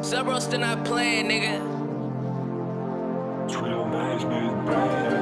Subro still not playing, nigga. Twitter management, brand.